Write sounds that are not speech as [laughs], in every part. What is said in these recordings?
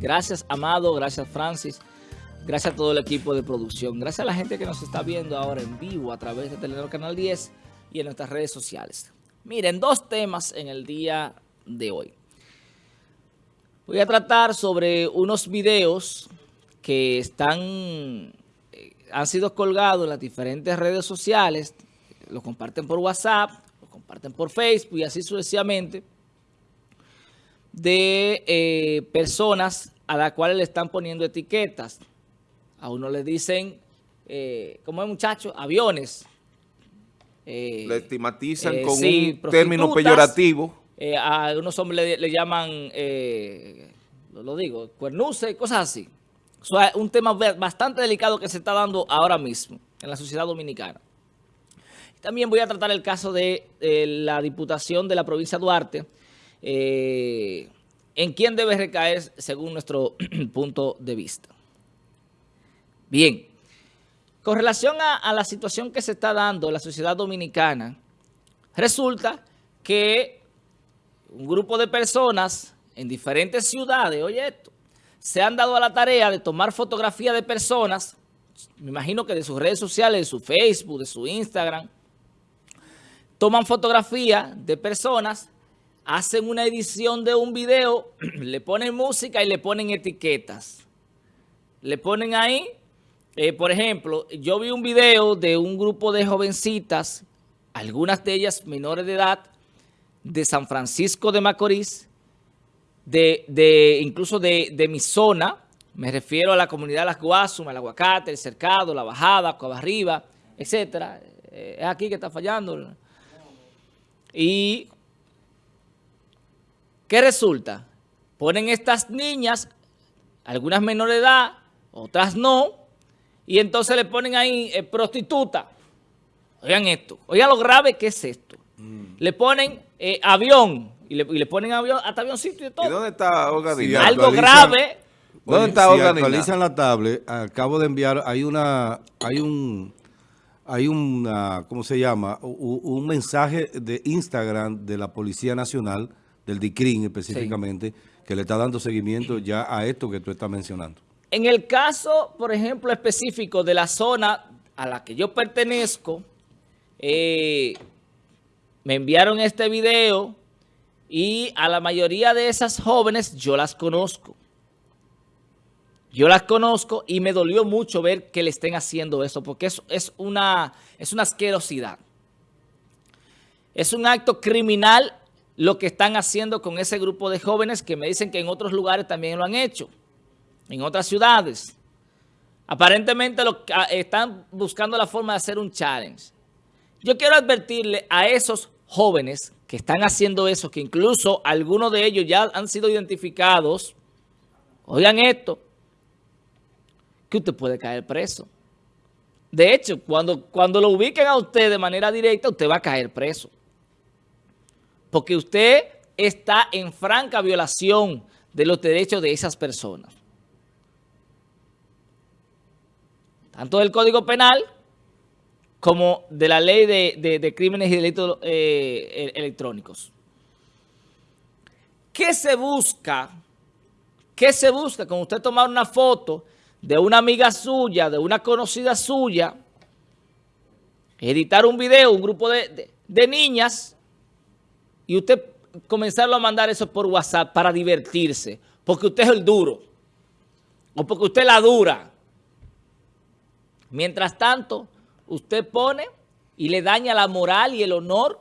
Gracias, Amado. Gracias, Francis. Gracias a todo el equipo de producción. Gracias a la gente que nos está viendo ahora en vivo a través de Telenor Canal 10 y en nuestras redes sociales. Miren, dos temas en el día de hoy. Voy a tratar sobre unos videos que están, eh, han sido colgados en las diferentes redes sociales, lo comparten por WhatsApp, lo comparten por Facebook y así sucesivamente, de eh, personas a las cuales le están poniendo etiquetas. A uno le dicen, eh, ¿cómo es muchacho? Aviones. Eh, le estigmatizan con un término peyorativo. Eh, a algunos hombres le, llaman, eh, lo, digo, cuernuce, cosas así. es un tema bastante delicado que se está dando ahora mismo en la sociedad dominicana. También voy a tratar el caso de la diputación de la provincia de Duarte, eh, en quién debe recaer según nuestro [clears throat] punto de vista. Bien, con relación a la situación que se está dando en la sociedad dominicana, resulta que un grupo de personas en diferentes ciudades, oye esto, se han dado a la tarea de tomar fotografía de personas, me imagino que de sus redes sociales, de su Facebook, de su Instagram, toman fotografía de personas, hacen una edición de un video, [clears throat] le ponen música y le ponen etiquetas. Le ponen ahí, eh, por ejemplo, yo vi un video de un grupo de jovencitas, algunas de ellas menores de edad, de San Francisco de Macorís, de, incluso de, mi zona, me refiero a la comunidad de Las Guasumas, el Aguacate, el Cercado, La Bajada, Arriba, etcétera. Eh, es aquí que está fallando. Y, ¿qué resulta? Ponen estas niñas, algunas menores de edad, otras no, y entonces le ponen ahí eh, prostituta. Oigan esto, oigan lo grave que es esto. Mm. Le ponen eh, avión, y le, ponen avión, hasta avioncito y todo. ¿Y dónde está Olga Algo grave. ¿Dónde está si actualizan la tablet, acabo de enviar, hay una, hay un, hay una, ¿cómo se llama? Un, mensaje de Instagram de la Policía Nacional, del DICRIN específicamente, que le está dando seguimiento ya a esto que tú estás mencionando. En el caso, por ejemplo, específico de la zona a la que yo pertenezco, eh, me enviaron este video y a la mayoría de esas jóvenes yo las conozco. Yo las conozco y me dolió mucho ver que le estén haciendo eso porque es, es, una, es una asquerosidad. Es un acto criminal lo que están haciendo con ese grupo de jóvenes que me dicen que en otros lugares también lo han hecho, en otras ciudades. Aparentemente lo, ah, están buscando la forma de hacer un challenge. Yo quiero advertirle a esos jóvenes que están haciendo eso, que incluso algunos de ellos ya han sido identificados, oigan esto, que usted puede caer preso. De hecho, cuando, cuando lo ubiquen a usted de manera directa, usted va a caer preso. Porque usted está en franca violación de los derechos de esas personas. Tanto del Código Penal como de la ley de, crímenes y delitos eh, electrónicos. ¿Qué se busca? ¿Qué se busca con usted tomar una foto de una amiga suya, de una conocida suya, editar un video, un grupo de, de niñas, y usted comenzarlo a mandar eso por WhatsApp para divertirse, porque usted es el duro, o porque usted la dura. Mientras tanto usted pone y le daña la moral y el honor,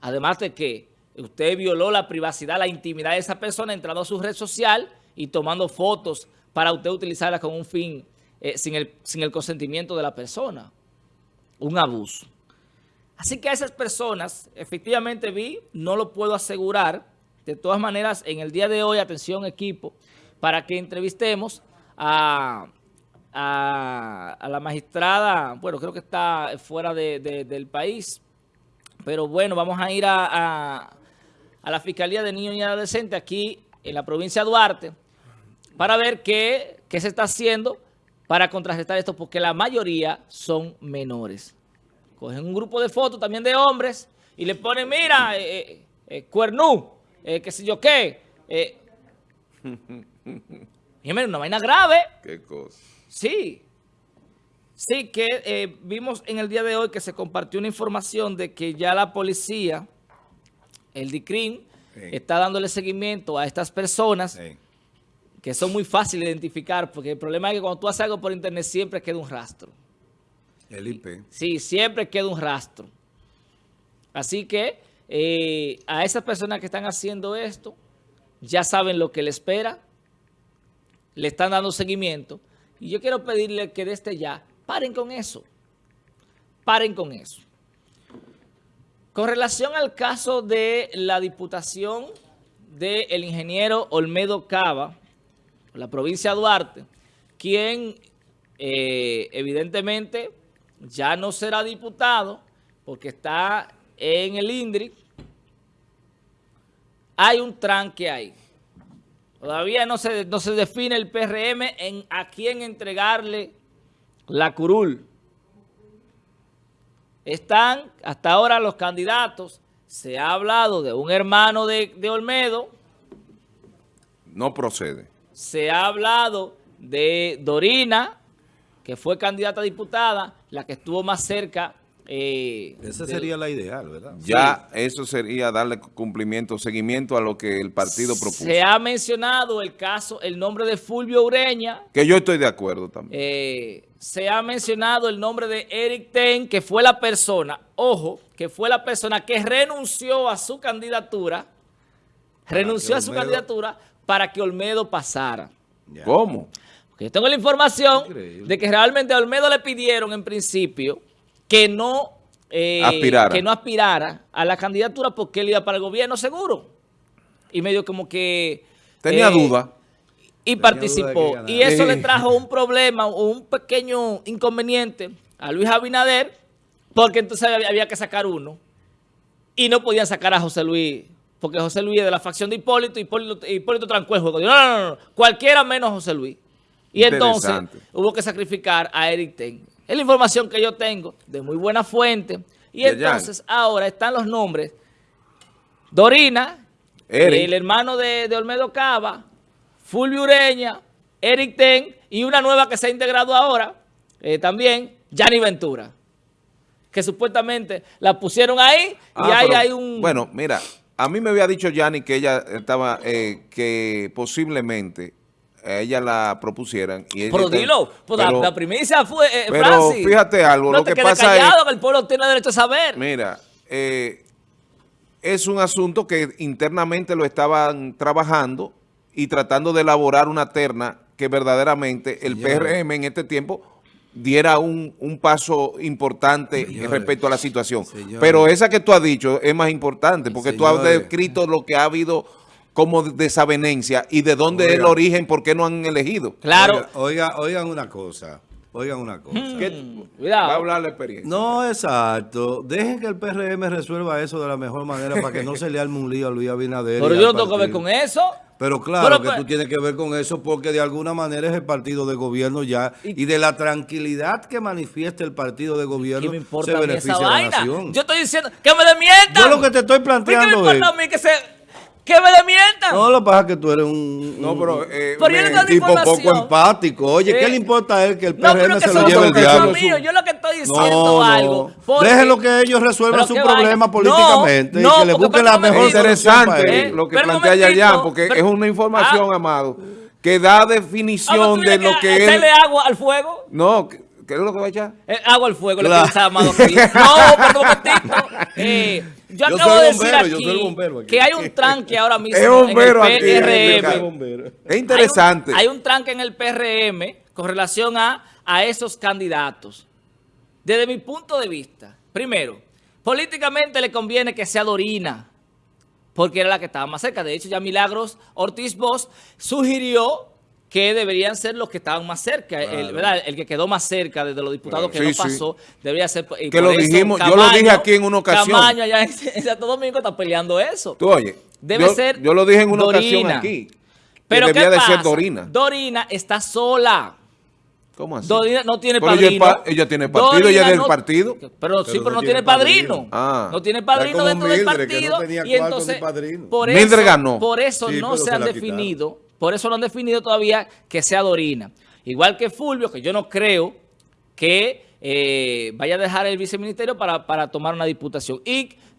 además de que usted violó la privacidad, la intimidad de esa persona entrando a su red social y tomando fotos para usted utilizarlas con un fin eh, sin el consentimiento de la persona. Un abuso. Así que a esas personas, efectivamente vi, no lo puedo asegurar. De todas maneras, en el día de hoy, atención equipo, para que entrevistemos a a, la magistrada, bueno, creo que está fuera del país, pero bueno, vamos a ir a, a, la Fiscalía de Niños y Adolescentes aquí en la provincia de Duarte para ver qué, qué se está haciendo para contrarrestar esto, porque la mayoría son menores. Cogen un grupo de fotos también de hombres y le ponen, mira, eh, eh, eh cuernú, eh, qué sé yo qué, [laughs] Y una vaina grave. Qué cosa. Sí. Sí, que vimos en el día de hoy que se compartió una información de que ya la policía, el DICRIM, está dándole seguimiento a estas personas que son muy fáciles de identificar, porque el problema es que cuando tú haces algo por internet siempre queda un rastro. El IP. Sí, siempre queda un rastro. Así que eh, a esas personas que están haciendo esto, ya saben lo que le espera, le están dando seguimiento. Y yo quiero pedirle que desde ya paren con eso. Paren con eso. Con relación al caso de la diputación del ingeniero Olmedo Cava, la provincia de Duarte, quien eh, evidentemente ya no será diputado porque está en el INDRI, hay un tranque ahí. Todavía no se, no se define el PRM en a quién entregarle la curul. Están hasta ahora los candidatos. Se ha hablado de un hermano de, de Olmedo. No procede. Se ha hablado de Dorina, que fue candidata a diputada, la que estuvo más cerca eh, Esa sería la ideal, ¿verdad? Ya eso sería darle cumplimiento, seguimiento a lo que el partido propuso. Se ha mencionado el caso, el nombre de Fulvio Ureña. Que yo estoy de acuerdo también. Eh, se ha mencionado el nombre de Eric Ten, que fue la persona, ojo, que fue la persona que renunció a su candidatura, renunció a su candidatura para que Olmedo pasara. ¿Cómo? Yo tengo la información de que realmente a Olmedo le pidieron en principio que no, eh, que no aspirara a la candidatura porque él iba para el gobierno seguro. Y medio como que... Tenía eh, duda. Y participó. y eso le trajo un problema o un pequeño inconveniente a Luis Abinader porque entonces había, que sacar uno. Y no podían sacar a José Luis porque José Luis es de la facción de Hipólito, y Hipólito, Hipólito trancó el juego. No, no, no, no, cualquiera menos José Luis. Y entonces hubo que sacrificar a Eric Ten. Es la información que yo tengo de muy buena fuente. Y entonces ahora están los nombres. Dorina, el hermano de, Olmedo Cava, Fulvio Ureña, Eric Ten y una nueva que se ha integrado ahora eh, también, Yanni Ventura. Que supuestamente la pusieron ahí y ah, ahí hay un... Bueno, mira, a mí me había dicho Yanni que ella estaba, eh, que posiblemente ella la propusieran. Y pero dilo, pues la, primicia fue eh, Pero fíjate algo, lo que pasa callado, que el pueblo tiene derecho a saber. Mira, eh, es un asunto que internamente lo estaban trabajando y tratando de elaborar una terna que verdaderamente el PRM en este tiempo diera un, un paso importante respecto a la situación. Pero esa que tú has dicho es más importante porque tú has descrito lo que ha habido como desavenencia y de dónde es el origen, por qué no han elegido. Claro. Oiga, oigan una cosa. Oigan una cosa. Hmm. Cuidado. Va a hablar la experiencia. No, exacto. Dejen que el PRM resuelva eso de la mejor manera para que no se le arme un lío a Luis Abinader. Pero yo no tengo que ver con eso. Pero claro que pues- tú tienes que ver con eso porque de alguna manera es el partido de gobierno ya y, de la tranquilidad que manifiesta el partido de gobierno se beneficia la nación. Yo estoy diciendo que me demientan. Yo lo que te estoy planteando es... a mí que se que me demientan. No, lo que pasa es que tú eres un, no, pero, eh, un tipo poco empático. Oye, ¿qué le importa a él que el PRM se lo lleve el diablo? Mío. Yo lo que estoy diciendo no, algo. Porque... Déjenlo que ellos resuelvan su problema políticamente y que le busquen la mejor interesante lo que plantea Yayan, porque es una información, ah. amado, que da definición de lo que es... ¿Hacerle agua al fuego? No, ¿Qué es lo que va a echar? Eh, agua al fuego, claro. [laughs] lo que está amado No, pero un momentito. Eh, yo, acabo de decir aquí, que hay un tranque ahora mismo en el PRM. Es interesante. Hay un, tranque en el PRM con relación a, a esos candidatos. Desde mi punto de vista, primero, políticamente le conviene que sea Dorina, porque era la que estaba más cerca. De hecho, ya Milagros Ortiz Bosch sugirió que deberían ser los que estaban más cerca. El, ¿verdad? el que quedó más cerca de los diputados que no pasó, debería ser... que lo dijimos, yo lo dije aquí en una ocasión. Camaño allá en, Santo Domingo está peleando eso. Tú oye, Debe yo, ser yo lo dije en una ocasión aquí. Pero debía de ser Dorina. Dorina está sola. ¿Cómo así? Dorina no tiene padrino. Ella, tiene partido, ella es del partido. Pero, sí, pero no, tiene padrino. Ah. No tiene padrino dentro del partido. y entonces, por eso, por eso no se han definido por eso no han definido todavía que sea Dorina. Igual que Fulvio, que yo no creo que eh, vaya a dejar el viceministerio para, para tomar una diputación.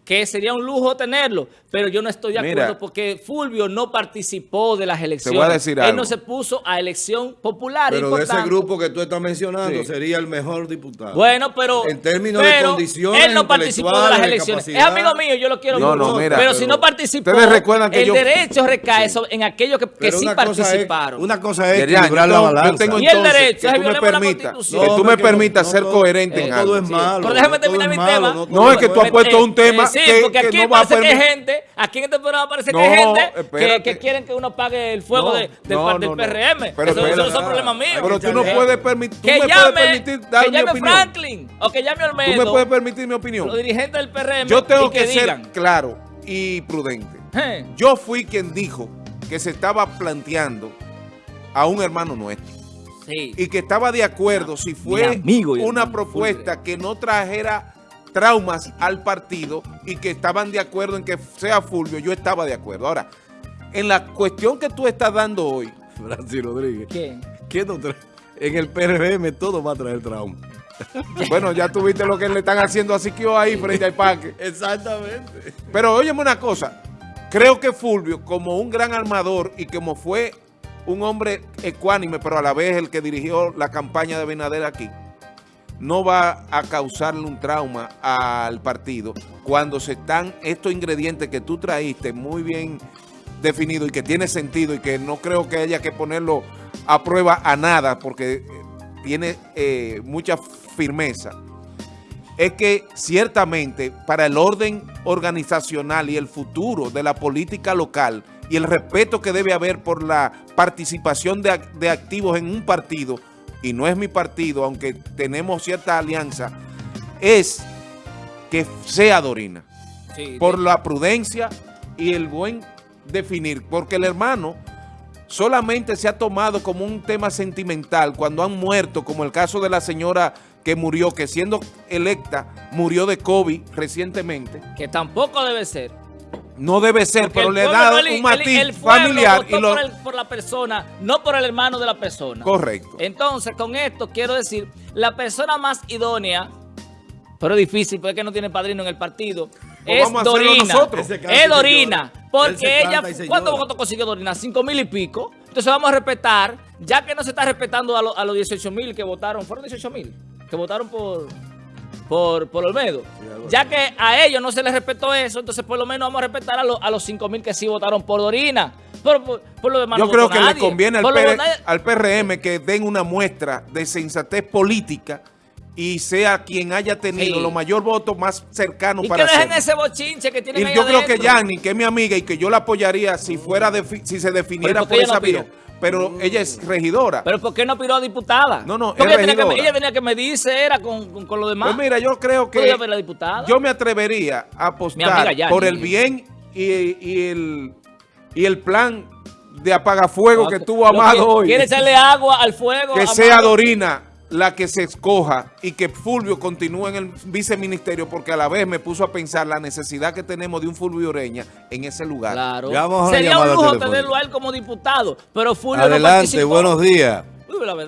Que sería un lujo tenerlo, pero yo no estoy de acuerdo porque Fulvio no participó de las elecciones. Te voy a decir Él no se puso a elección popular. Pero de ese grupo que tú estás mencionando sería el mejor diputado. Bueno, pero... En términos de condiciones Él no participó de las elecciones. Es amigo mío, yo lo quiero no, mucho. No, mira, pero, si no participó, el derecho recae en aquellos que, que sí participaron. una cosa es equilibrar la balanza. Yo tengo y el derecho que tú me permitas, que tú me permitas ser coherente en algo. Todo es malo. Pero déjame terminar mi tema. No, es que tú has puesto un tema Sí, porque aquí parece que hay gente, aquí en este programa parece que hay gente que, quieren que uno pague el fuego del, PRM. Pero eso, no son problemas míos. Pero tú no puedes permitir, que llame, que llame Franklin o que llame Olmedo. Tú me puedes permitir mi opinión. Los dirigentes del PRM. Yo tengo que, ser claro y prudente. Yo fui quien dijo que se estaba planteando a un hermano nuestro. Y que estaba de acuerdo si fue una propuesta que no trajera traumas al partido y que estaban de acuerdo en que sea Fulvio, yo estaba de acuerdo. Ahora, en la cuestión que tú estás dando hoy... [laughs] Francis Rodríguez. ¿Qué? ¿Qué no En el PRM todo va a traer trauma. [laughs] bueno, ya tuviste lo que le están haciendo a Siquio ahí frente al parque. [laughs] Exactamente. Pero óyeme una cosa. Creo que Fulvio, como un gran armador y como fue un hombre ecuánime, pero a la vez el que dirigió la campaña de Benader aquí, no va a causarle un trauma al partido cuando se están estos ingredientes que tú traíste muy bien definidos y que tiene sentido y que no creo que haya que ponerlo a prueba a nada porque eh, tiene eh, mucha firmeza, es que ciertamente para el orden organizacional y el futuro de la política local y el respeto que debe haber por la participación de, de activos en un partido, y no es mi partido, aunque tenemos cierta alianza, es que sea Dorina. por la prudencia y el buen definir. Porque el hermano solamente se ha tomado como un tema sentimental cuando han muerto, como el caso de la señora que murió, que siendo electa, murió de COVID recientemente. Que tampoco debe ser. No debe ser, pero le da un matiz familiar. Y lo... por, la persona, no por el hermano de la persona. Correcto. Entonces, con esto quiero decir, la persona más idónea, pero difícil, porque no tiene padrino en el partido, pues es Dorina. Es Dorina. Porque ella, ¿cuántos votos consiguió Dorina? Cinco mil y pico. Entonces vamos a respetar, ya que no se está respetando a, a los 18 mil que votaron, fueron 18 mil, que votaron por por, por Olmedo. ya que a ellos no se les respetó eso, entonces por lo menos vamos a respetar a, a los 5 mil que sí votaron por Dorina. Por, lo demás Yo creo que le conviene al, al PRM que den una muestra de sensatez política y sea quien haya tenido los mayor votos más cercanos para que dejen ese bochinche que tienen Y yo creo que Yanni, que es mi amiga y que yo la apoyaría si fuera si se definiera por esa vía pero ella es regidora. ¿Pero por qué no piró a diputada? No, no, ella tenía, que, ella tenía que medirse, era con, con, lo demás. Pues mira, yo creo que la diputada? yo me atrevería a apostar por el bien y, y, el, y el plan de apagafuego que tuvo Amado hoy. Quiere echarle agua al fuego. Que sea Dorina la que se escoja y que Fulvio continúe en el viceministerio porque a la vez me puso a pensar la necesidad que tenemos de un Fulvio Ureña en ese lugar. Claro. Sería un lujo tenerlo a él como diputado, pero Fulvio Adelante, buenos días.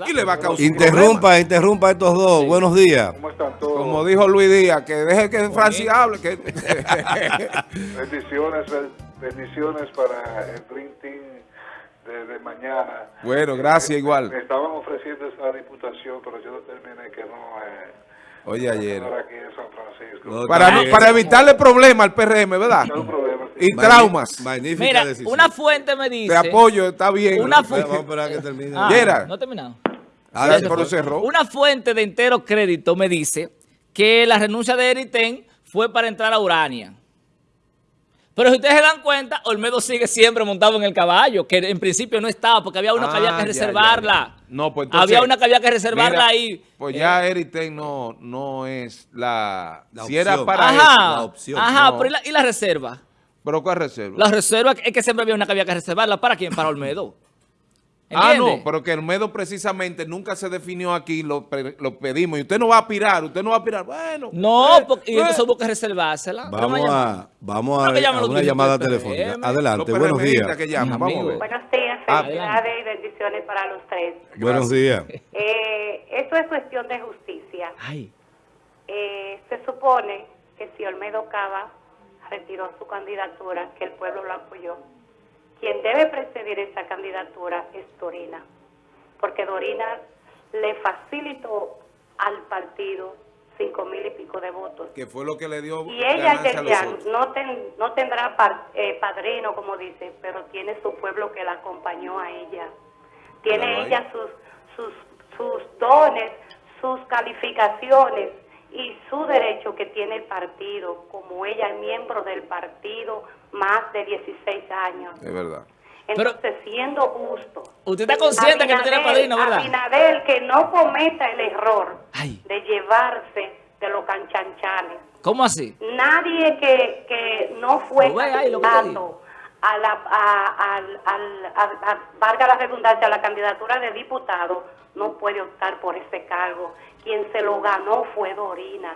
y le va a causar Interrumpa, interrumpa a estos dos. Buenos días. ¿Cómo están todos? Como dijo Luis Díaz, que deje que Francis hable. Que... [laughs] bendiciones, bendiciones para el Dream de, mañana. Bueno, gracias igual. Me estaban ofreciendo esa diputación, pero yo determiné que no. Eh, Oye, ayer. Aquí en San Francisco. para, para evitarle problemas al PRM, ¿verdad? Y traumas. Magnífica Mira, decisión. una fuente me dice... Te apoyo, está bien. Una fuente... Vamos a esperar que termine. Ah, no he terminado. Ah, pero cerró. Una fuente de entero crédito me dice que la renuncia de Eriten fue para entrar a Urania. Pero si ustedes se dan cuenta, Olmedo sigue siempre montado en el caballo, que en principio no estaba, porque había una que había que ah, reservarla. No, pues Había una que había que reservarla ahí. Pues ya eh, Eriten no, no es la... si era para ajá, la opción. Ajá, pero ¿y la, reserva? ¿Pero cuál reserva? La reserva es que siempre había una que había que reservarla. ¿Para quién? Para [laughs] Olmedo. Ah, no, pero que Olmedo precisamente nunca se definió aquí, lo, lo pedimos. Y usted no va a aspirar, usted no va a aspirar. Bueno. No, eh, porque, y eh. entonces hubo que reservársela. Vamos a, vamos a, a una llamada telefónica. Adelante, Los buenos días. que vamos. Buenos días, Ah, felicidades y bendiciones para los tres. Buenos días. Eh, esto es cuestión de justicia. Ay, Eh, se supone que si Olmedo Cava retiró su candidatura, que el pueblo lo apoyó, quien debe presidir esa candidatura es Dorina, porque Dorina le facilitó al partido cinco mil y pico de votos. Que fue lo que le dio Y ella, Yerian, no, ten- no tendrá par- eh, padrino, como dice, pero tiene su pueblo que la acompañó a ella. Tiene ella sus, sus, sus dones, sus calificaciones y su derecho que tiene el partido, como ella es miembro del partido más de 16 años. Es verdad. Pero- Entonces, siendo justo. usted está consciente que no tiene padrino, ¿verdad? Abinader que no cometa el error Ay. de llevarse de los canchanchanes. ¿Cómo así? Nadie que, que no fue candidato a la, a, a- a- valga la redundancia, a la candidatura de diputado, no puede optar por ese cargo. Quien se lo ganó fue Dorina.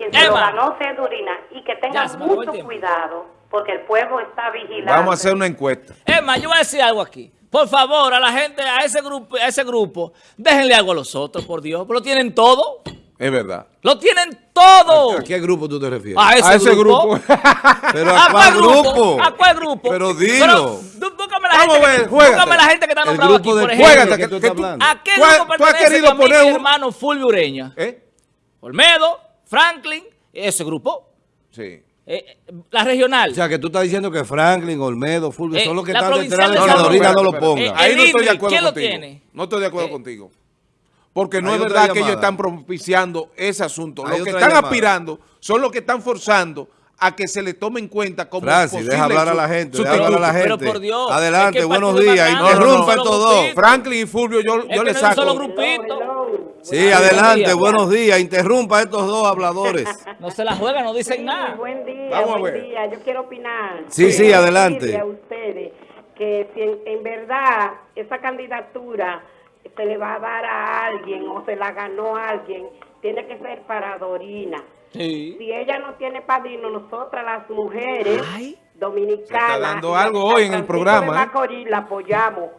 Quien se lo ganó fue Dorina. Y que tenga Ya, se me acabó el mucho cuidado, porque el pueblo está vigilando. Vamos a hacer una encuesta. Emma, yo voy a decir algo aquí. Por favor, a la gente, a ese grupo, a ese grupo, déjenle algo a los otros, por Dios. Lo tienen todo. Es verdad. Lo tienen todo. ¿A qué grupo tú te refieres? A ese, a ese grupo. [laughs] ¿Pero ¿A a cuál grupo? grupo? ¿A cuál grupo? Pero dilo. tú- búscame la Vamos gente, a ver, que, búscame la gente que está El nombrada aquí, grupo por ejemplo. Juégate, que que- tú. ¿A qué grupo tú has pertenece querido poner un- hermano Fulvio Ureña? ¿Eh? Olmedo, Franklin, ese grupo. Sí. Eh, eh, la regional. O sea, que tú estás diciendo que Franklin, Olmedo, Fulvio, Eh, son los que la están detrás de Dorina Luis. no lo Espérate, ponga. espérate. Eh, Ahí no estoy de acuerdo ¿quién lo contigo. tiene? No estoy de acuerdo Eh, contigo. Porque no Hay es verdad que ellos están propiciando ese asunto. Hay Los que están llamada. aspirando son los que están forzando a que se le tome en cuenta como Francis, posible deja hablar a la gente, deja hablar a la Pero gente. por Dios, Adelante, es que buenos días. no. estos dos. Franklin y Fulvio, yo, yo le no saco. solo grupito. Sí, adelante, días. buenos días. Interrumpa a estos dos habladores. No se la juegan, no dicen Sí, nada. Buen día, Vamos a buen ver. día. Yo quiero opinar. Sí, sí, Quiero adelante. decirle a ustedes que si en, en verdad esa candidatura se le va a dar a alguien o se la ganó a alguien, tiene que ser para Dorina. Sí. Si ella no tiene padrino, nosotras las mujeres Ay. dominicanas... Se está dando algo hoy en el programa, de ¿eh? Macorís la apoyamos.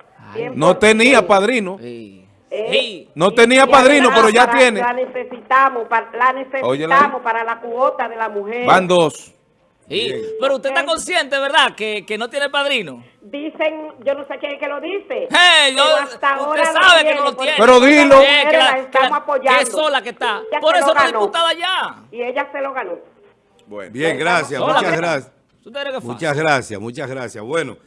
No tenía 100%. padrino. Sí. Eh, Sí. No tenía padrino, pero ya para- tiene. La necesitamos, para, la Óyela necesitamos para la cuota de la mujer. Van dos. Sí. Pero usted está consciente, ¿verdad? Que, que no tiene padrino. Dicen, yo no sé quién es que lo dice. Hey, yo- pero hasta usted ahora sabe que no lo tiene. Pero dilo. que la- estamos apoyando. que es sola que está. Ella Por eso lo no es ganó. diputada ya. Y ella se lo ganó. Bueno. Bien, gracias, muchas gracias. Muchas gracias, muchas gracias. Bueno,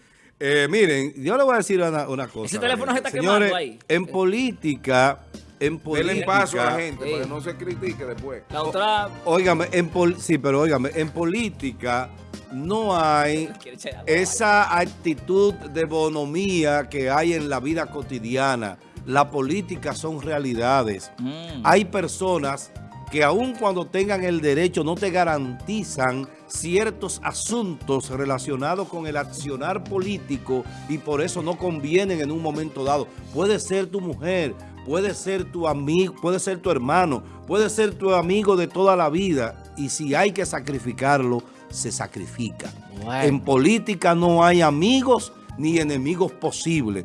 eh, miren, yo le voy a decir una, una cosa. Ese a la teléfono gente. se está quemando Señores, ahí. en política, en política... Denle paso a la gente Sí. para que no se critique después. La otra... Óigame, en pol- sí, pero óigame, en política no hay [laughs] esa actitud de bonomía que hay en la vida cotidiana. La política son realidades. Mm. Hay personas que aun cuando tengan el derecho no te garantizan ciertos asuntos relacionados con el accionar político y por eso no convienen en un momento dado. Puede ser tu mujer, puede ser tu amigo, puede ser tu hermano, puede ser tu amigo de toda la vida y si hay que sacrificarlo, se sacrifica. Bueno. En política no hay amigos ni enemigos posibles.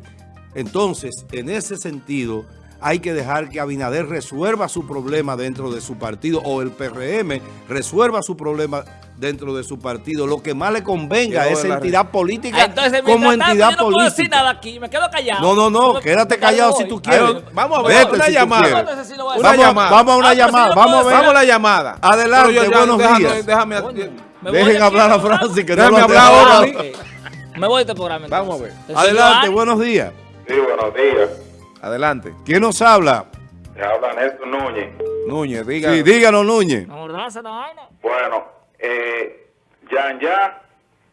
Entonces, en ese sentido, hay que dejar que Abinader resuelva su problema dentro de su partido o el PRM resuelva su problema dentro de su partido. Lo que más le convenga a esa entidad Ah, política Entonces, como entidad yo no puedo decir política. nada aquí. Me quedo callado. No, no, no, Me- quédate me callado voy. si tú quieres. Vamos a ver, Vete una si llamada. Una. Vamos, llamada. vamos a una Ah, si llamada. Vamos a ver. Vamos a la llamada. Adelante, yo buenos déjame- días. Déjame, Coño, me voy Dejen de hablar a. Francis que no Déjame lo hablar ahora. Me voy de este programa. entonces. Vamos a ver. El Adelante, buenos días. Sí, buenos días. Adelante. ¿Quién nos habla? Te habla Néstor Núñez. Núñez, diga. Sí, díganos, Núñez. Bueno, eh, Yan Yan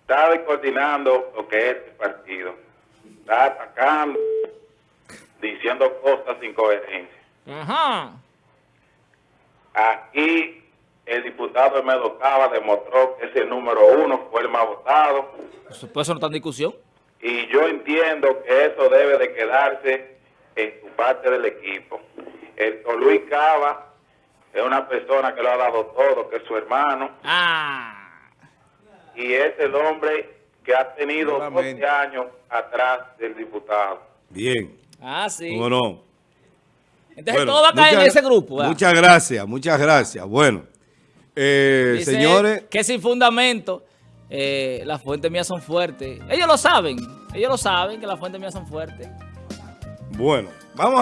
está descoordinando lo que es el partido. Está atacando, diciendo cosas sin coherencia. Ajá. Aquí el diputado Emedo Cava demostró que ese número uno fue el más votado. Eso, pues eso no está en discusión. Y yo entiendo que eso debe de quedarse en tu parte del equipo. El Luis Cava es una persona que lo ha dado todo, que es su hermano. Ah. Y es el hombre que ha tenido Nuevamente. 12 años atrás del diputado. Bien. Ah, sí. ¿Cómo no? Entonces Bueno, todo va a caer en ese grupo. ¿verdad? Muchas gracias, muchas gracias. Bueno, eh, Dice señores, Que sin fundamento, eh, las fuentes mías son fuertes. Ellos lo saben. Ellos lo saben que las fuentes mías son fuertes. Bueno, vamos a...